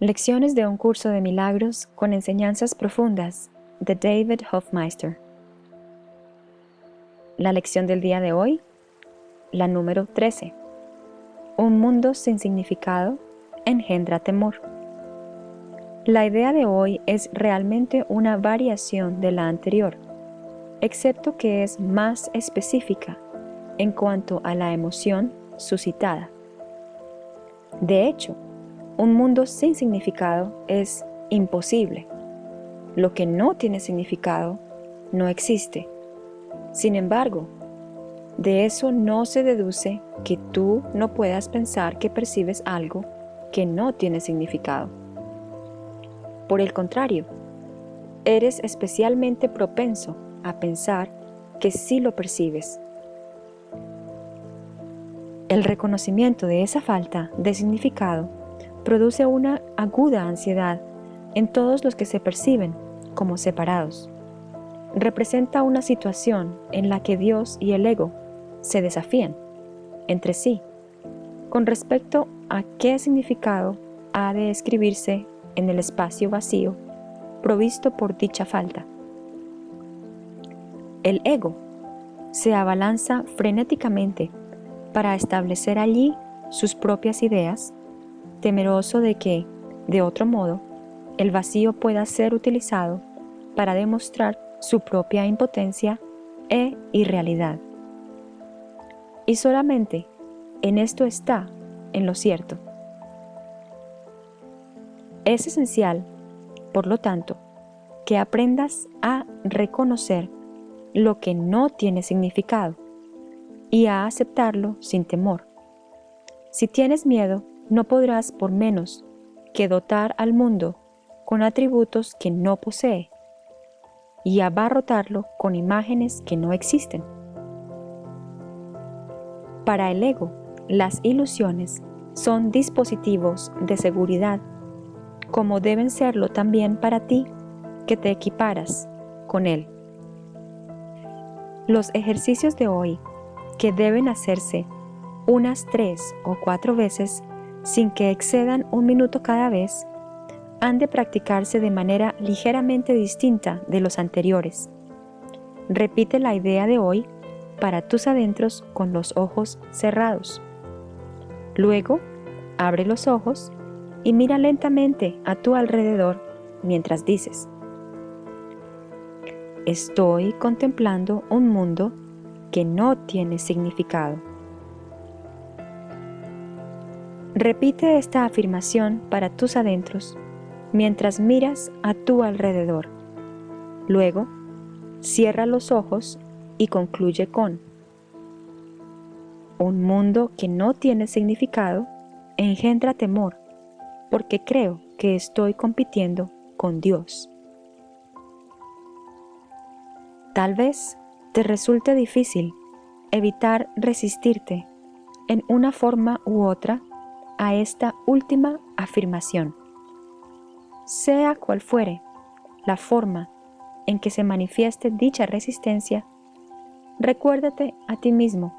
Lecciones de un curso de milagros con enseñanzas profundas de David Hofmeister. La lección del día de hoy, la número 13. Un mundo sin significado engendra temor. La idea de hoy es realmente una variación de la anterior, excepto que es más específica en cuanto a la emoción suscitada. De hecho, un mundo sin significado es imposible. Lo que no tiene significado no existe. Sin embargo, de eso no se deduce que tú no puedas pensar que percibes algo que no tiene significado. Por el contrario, eres especialmente propenso a pensar que sí lo percibes el reconocimiento de esa falta de significado produce una aguda ansiedad en todos los que se perciben como separados. Representa una situación en la que Dios y el ego se desafían entre sí con respecto a qué significado ha de escribirse en el espacio vacío provisto por dicha falta. El ego se abalanza frenéticamente para establecer allí sus propias ideas, temeroso de que, de otro modo, el vacío pueda ser utilizado para demostrar su propia impotencia e irrealidad. Y solamente en esto está en lo cierto. Es esencial, por lo tanto, que aprendas a reconocer lo que no tiene significado y a aceptarlo sin temor. Si tienes miedo, no podrás por menos que dotar al mundo con atributos que no posee y abarrotarlo con imágenes que no existen. Para el ego, las ilusiones son dispositivos de seguridad, como deben serlo también para ti que te equiparas con él. Los ejercicios de hoy que deben hacerse unas tres o cuatro veces sin que excedan un minuto cada vez, han de practicarse de manera ligeramente distinta de los anteriores. Repite la idea de hoy para tus adentros con los ojos cerrados. Luego, abre los ojos y mira lentamente a tu alrededor mientras dices, Estoy contemplando un mundo que no tiene significado. Repite esta afirmación para tus adentros mientras miras a tu alrededor. Luego, cierra los ojos y concluye con Un mundo que no tiene significado engendra temor porque creo que estoy compitiendo con Dios. Tal vez te resulte difícil evitar resistirte en una forma u otra a esta última afirmación. Sea cual fuere la forma en que se manifieste dicha resistencia, recuérdate a ti mismo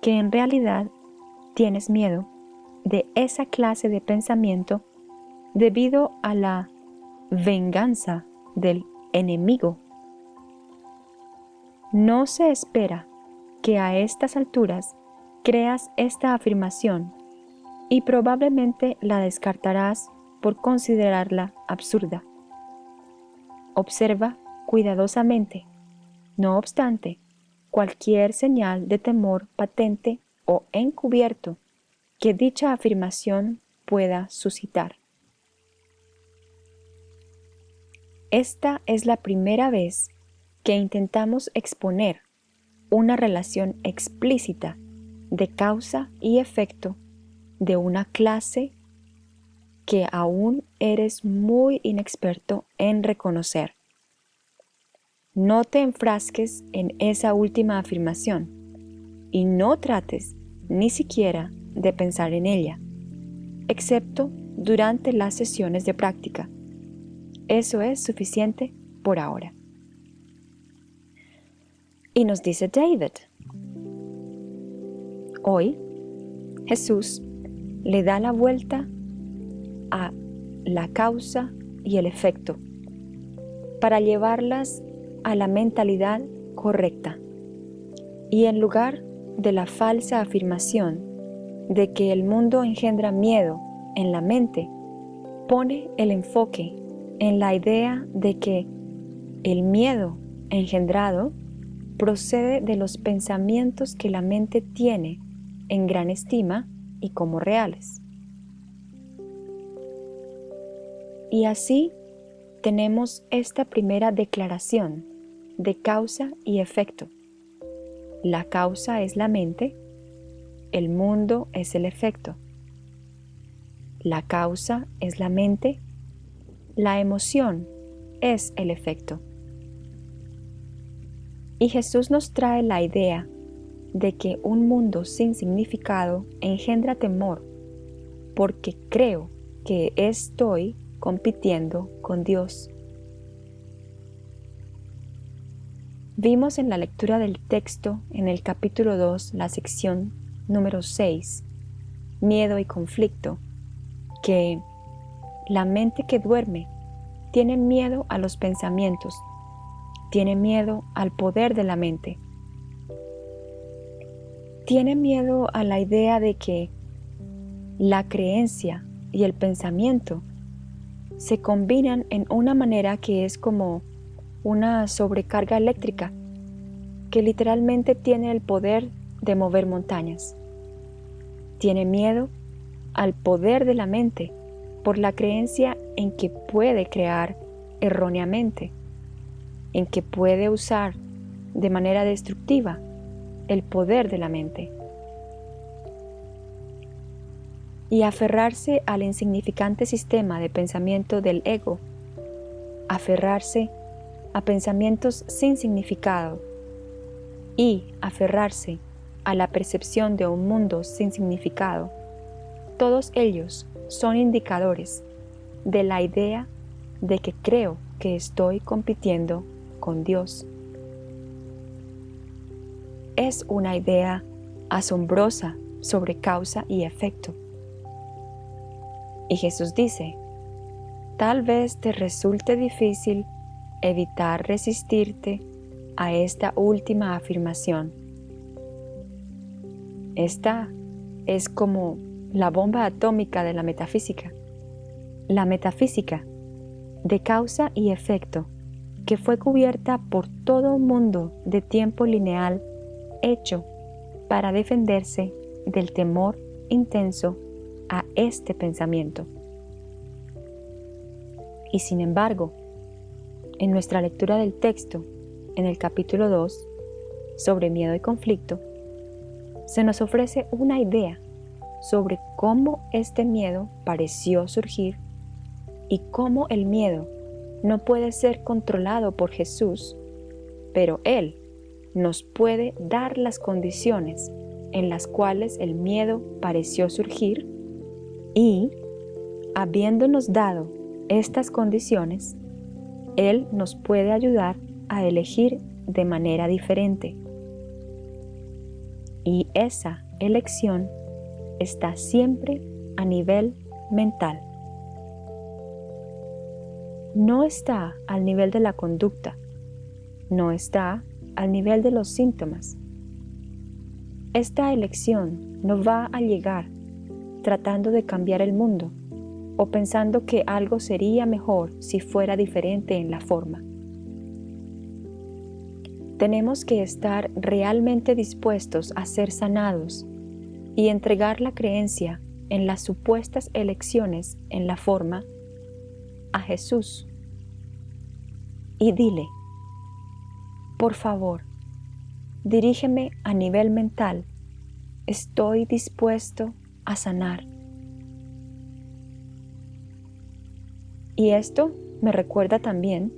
que en realidad tienes miedo de esa clase de pensamiento debido a la venganza del enemigo no se espera que a estas alturas creas esta afirmación y probablemente la descartarás por considerarla absurda. Observa cuidadosamente, no obstante, cualquier señal de temor patente o encubierto que dicha afirmación pueda suscitar. Esta es la primera vez que intentamos exponer una relación explícita de causa y efecto de una clase que aún eres muy inexperto en reconocer. No te enfrasques en esa última afirmación y no trates ni siquiera de pensar en ella, excepto durante las sesiones de práctica. Eso es suficiente por ahora. Y nos dice David, hoy Jesús le da la vuelta a la causa y el efecto, para llevarlas a la mentalidad correcta. Y en lugar de la falsa afirmación de que el mundo engendra miedo en la mente, pone el enfoque en la idea de que el miedo engendrado procede de los pensamientos que la mente tiene en gran estima y como reales. Y así tenemos esta primera declaración de causa y efecto. La causa es la mente, el mundo es el efecto. La causa es la mente, la emoción es el efecto. Y Jesús nos trae la idea de que un mundo sin significado engendra temor porque creo que estoy compitiendo con Dios. Vimos en la lectura del texto en el capítulo 2, la sección número 6, miedo y conflicto, que la mente que duerme tiene miedo a los pensamientos, tiene miedo al poder de la mente, tiene miedo a la idea de que la creencia y el pensamiento se combinan en una manera que es como una sobrecarga eléctrica que literalmente tiene el poder de mover montañas. Tiene miedo al poder de la mente por la creencia en que puede crear erróneamente, en que puede usar de manera destructiva el poder de la mente. y aferrarse al insignificante sistema de pensamiento del ego, aferrarse a pensamientos sin significado y aferrarse a la percepción de un mundo sin significado, todos ellos son indicadores de la idea de que creo que estoy compitiendo con Dios. Es una idea asombrosa sobre causa y efecto. Y Jesús dice, tal vez te resulte difícil evitar resistirte a esta última afirmación. Esta es como la bomba atómica de la metafísica. La metafísica de causa y efecto que fue cubierta por todo un mundo de tiempo lineal hecho para defenderse del temor intenso a este pensamiento. Y sin embargo, en nuestra lectura del texto, en el capítulo 2, sobre miedo y conflicto, se nos ofrece una idea sobre cómo este miedo pareció surgir y cómo el miedo no puede ser controlado por Jesús, pero Él nos puede dar las condiciones en las cuales el miedo pareció surgir y, habiéndonos dado estas condiciones, Él nos puede ayudar a elegir de manera diferente. Y esa elección está siempre a nivel mental. No está al nivel de la conducta, no está al nivel de los síntomas. Esta elección no va a llegar tratando de cambiar el mundo o pensando que algo sería mejor si fuera diferente en la forma. Tenemos que estar realmente dispuestos a ser sanados y entregar la creencia en las supuestas elecciones en la forma a Jesús. Y dile, por favor, dirígeme a nivel mental. Estoy dispuesto a sanar. Y esto me recuerda también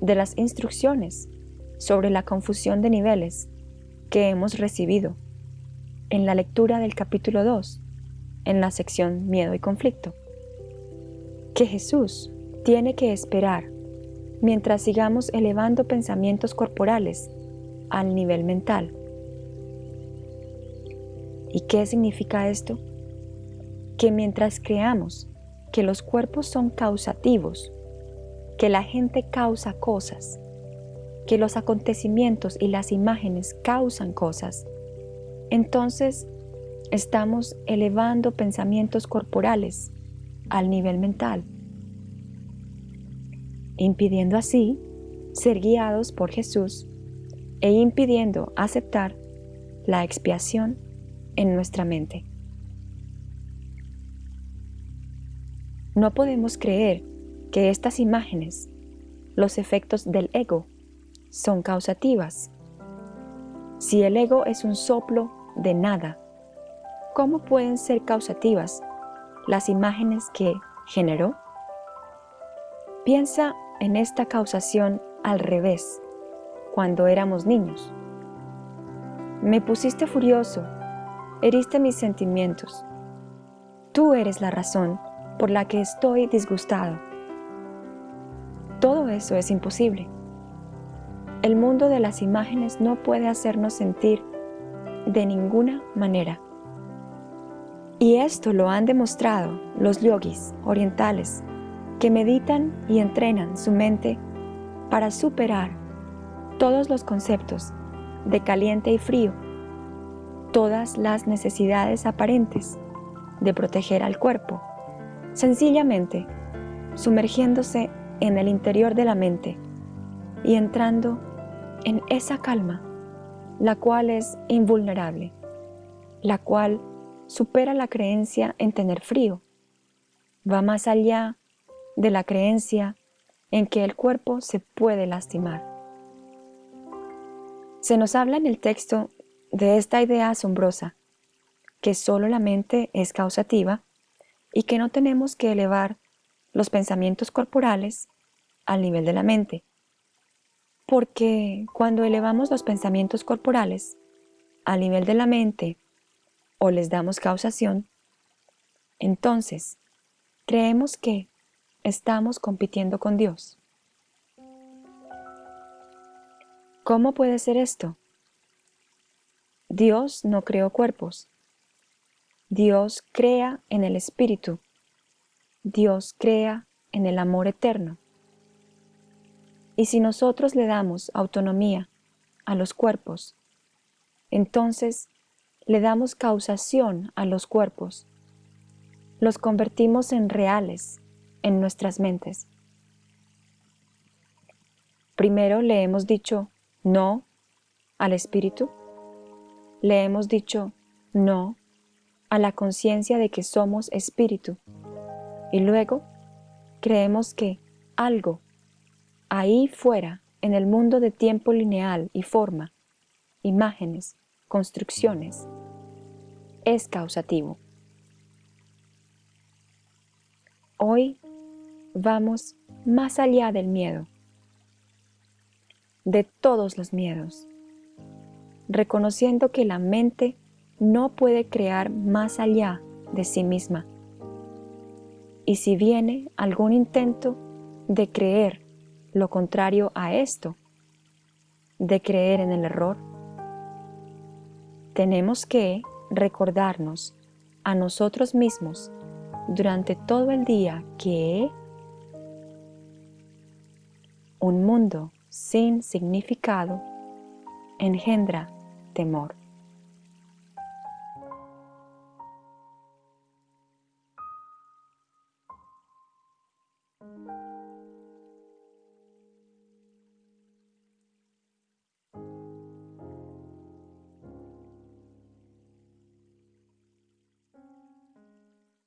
de las instrucciones sobre la confusión de niveles que hemos recibido en la lectura del capítulo 2, en la sección Miedo y Conflicto, que Jesús tiene que esperar mientras sigamos elevando pensamientos corporales al nivel mental ¿Y qué significa esto? Que mientras creamos que los cuerpos son causativos, que la gente causa cosas, que los acontecimientos y las imágenes causan cosas, entonces estamos elevando pensamientos corporales al nivel mental, impidiendo así ser guiados por Jesús e impidiendo aceptar la expiación en nuestra mente. No podemos creer que estas imágenes, los efectos del ego, son causativas. Si el ego es un soplo de nada, ¿cómo pueden ser causativas las imágenes que generó? Piensa en esta causación al revés, cuando éramos niños. Me pusiste furioso, heriste mis sentimientos. Tú eres la razón por la que estoy disgustado. Todo eso es imposible. El mundo de las imágenes no puede hacernos sentir de ninguna manera. Y esto lo han demostrado los yogis orientales que meditan y entrenan su mente para superar todos los conceptos de caliente y frío, todas las necesidades aparentes de proteger al cuerpo, sencillamente sumergiéndose en el interior de la mente y entrando en esa calma, la cual es invulnerable, la cual supera la creencia en tener frío, va más allá de la creencia en que el cuerpo se puede lastimar. Se nos habla en el texto de esta idea asombrosa, que solo la mente es causativa y que no tenemos que elevar los pensamientos corporales al nivel de la mente. Porque cuando elevamos los pensamientos corporales al nivel de la mente o les damos causación, entonces creemos que estamos compitiendo con Dios. ¿Cómo puede ser esto? Dios no creó cuerpos. Dios crea en el Espíritu. Dios crea en el amor eterno. Y si nosotros le damos autonomía a los cuerpos, entonces le damos causación a los cuerpos. Los convertimos en reales en nuestras mentes. Primero le hemos dicho no al espíritu. Le hemos dicho no a la conciencia de que somos espíritu. Y luego creemos que algo ahí fuera, en el mundo de tiempo lineal y forma, imágenes, construcciones, es causativo. Hoy vamos más allá del miedo, de todos los miedos, reconociendo que la mente no puede crear más allá de sí misma. Y si viene algún intento de creer lo contrario a esto, de creer en el error, tenemos que recordarnos a nosotros mismos durante todo el día que un mundo sin significado engendra temor.